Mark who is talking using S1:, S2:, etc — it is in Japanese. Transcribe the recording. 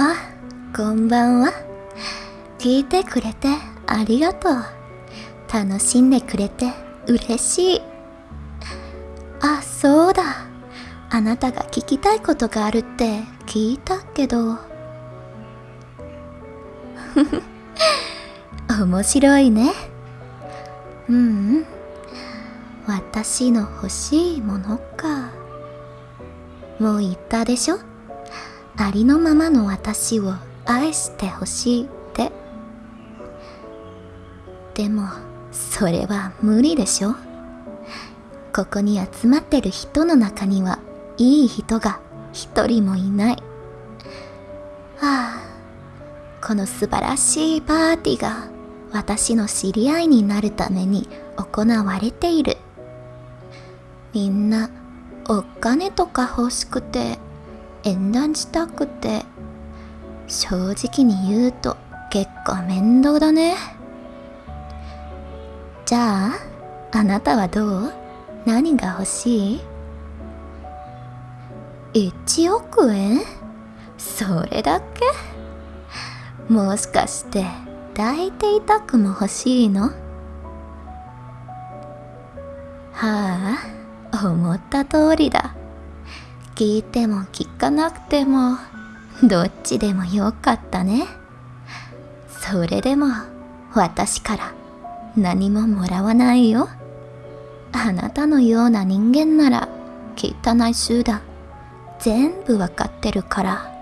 S1: あ、こんばんは。聞いてくれてありがとう。楽しんでくれて嬉しい。あ、そうだ。あなたが聞きたいことがあるって聞いたけど。面白いね。うんうん。私の欲しいものか。もう言ったでしょ？ありのままの私を愛してほしいって。でも、それは無理でしょここに集まってる人の中にはいい人が一人もいない。はあ、この素晴らしいパーティーが私の知り合いになるために行われている。みんなお金とか欲しくて縁談したくて正直に言うと結構面倒だね。じゃあ、あなたはどう？何が欲しい ?1 億円？それだけ？もしかして抱いていたくも欲しいの？はあ、思った通りだ。聞いても聞かなくても、どっちでもよかったね。それでも、私から何ももらわないよ。あなたのような人間なら、汚い集団、全部わかってるから。